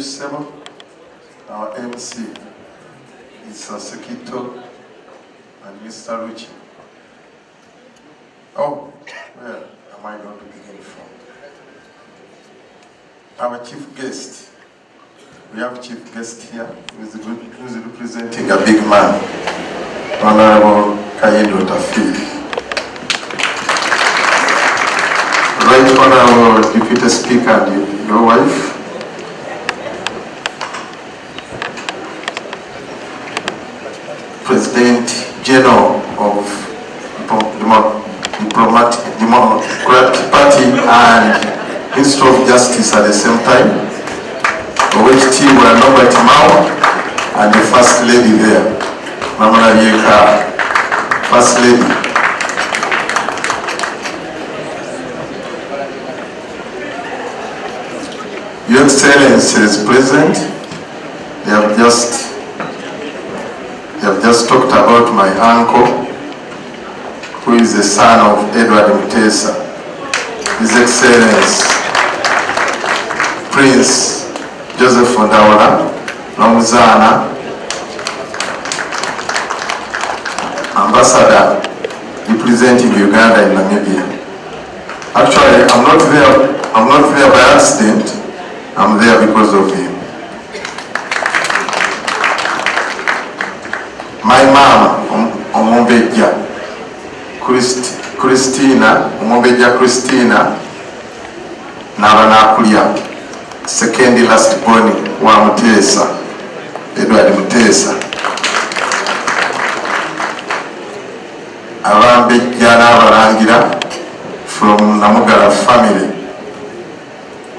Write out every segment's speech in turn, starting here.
Sebo. Our MC is Sasekito and Mr. Ruchi. Oh, where am I going to begin from? Our chief guest. We have chief guest here who is, who is representing a big man, Honorable Kayindo Tafiri. Right Honorable Deputy Speaker and your wife, and Minister of Justice at the same time, OHT were Norbert Mao and the First Lady there, Mama Yeka, First Lady. Your Excellency is present. They have just they have just talked about my uncle, who is the son of Edward Mutesa. His Excellency, Prince Joseph Ondawala, Nomuzana, Ambassador representing Uganda in Namibia. Actually, I'm not there, I'm not there by accident, I'm there because of him. Christina omumbejja christina naba nakulya second last born wa muteesa edward muteesa abambejja n'abalangira from namugala family.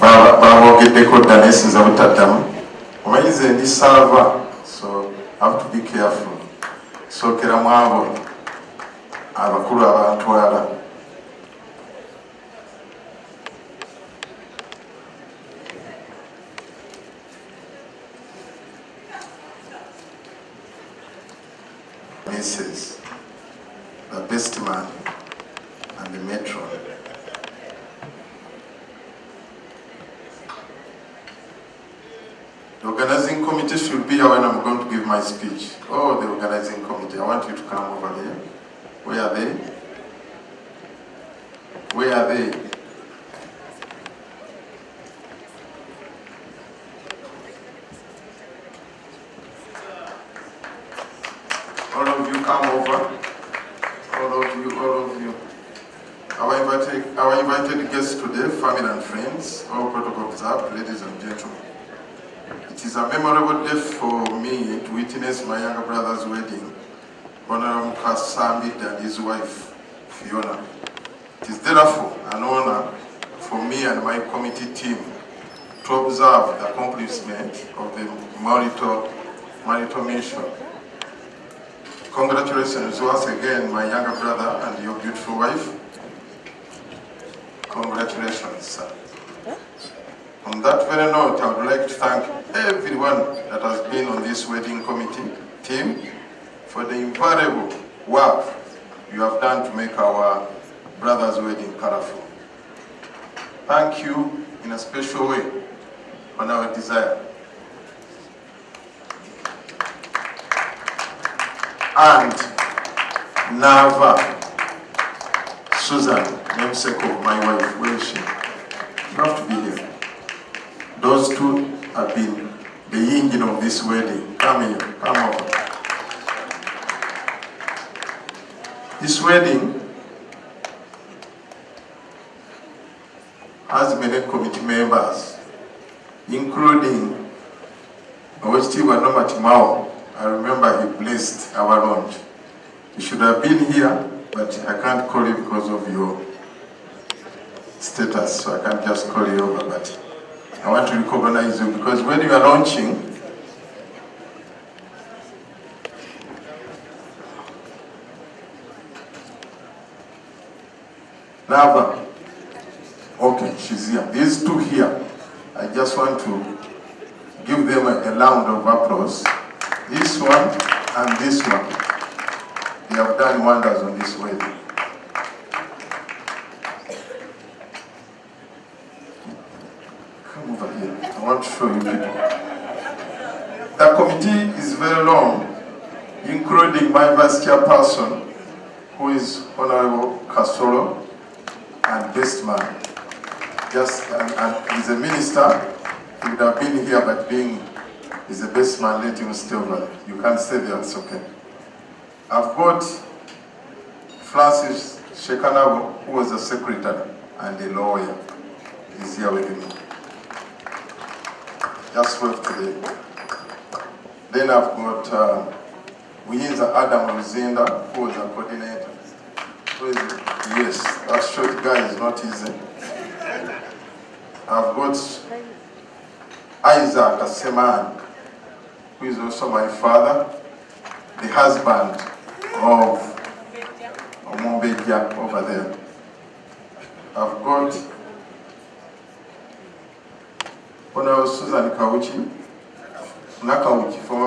Babogeddeko dda naye sinza butaddamu. Omanyize ndi saava so have to be careful. Sookera mu abo abakulu abantwala Mrs. the best man and the matron The organizing committee should be here when I'm going to give my speech. Oh, the organizing committee, I want you to come over here. Where are they? Where are they? All of you come over. All of you, all of you. Our invited, our invited guests today, family and friends, all protocol observed, ladies and gentlemen. It is a memorable day for me to witness my younger brother's wedding, Honorable Kasamid and his wife, Fiona. It is therefore an honor for me and my committee team to observe the accomplishment of the marital, marital mission. Congratulations once again, my younger brother and your beautiful wife. Congratulations, sir. On that very note, I would like to thank everyone that has been on this wedding committee team for the invaluable work you have done to make our brother's wedding colorful. Thank you in a special way on our desire. And Nava, Susan, my wife, where is she? You have to be here. Those two have been the engine of this wedding. Come here, come over. This wedding has many committee members, including Owestiwa Norbert Mao. I remember he blessed our launch. You should have been here, but I can't call you because of your status, so I can't just call you over, but I want to recognize you because when you are launching, Nava, okay, she's here. These two here, I just want to give them a round of applause. This one and this one, they have done wonders on this wedding. Come over here. I want to show you people. The committee is very long, including my vice chairperson, who is Honorable Castoro, and best man. Just, and, and he's a minister, he would have been here, but being he's the best man, let him stay over there. You can stay there, it's okay. I've got Francis Shekanabo, who was a secretary and a lawyer. He's here with me. Just wave today. Then I've got uh, Uyinza Adam Luzinda, who was a coordinator. Is? Yes, that short guy is not easy. I've got Isaac Aseman, who is also my father, the husband of Omombeja over there. I've got Honorable Susan Kauchi, Nakauchi, former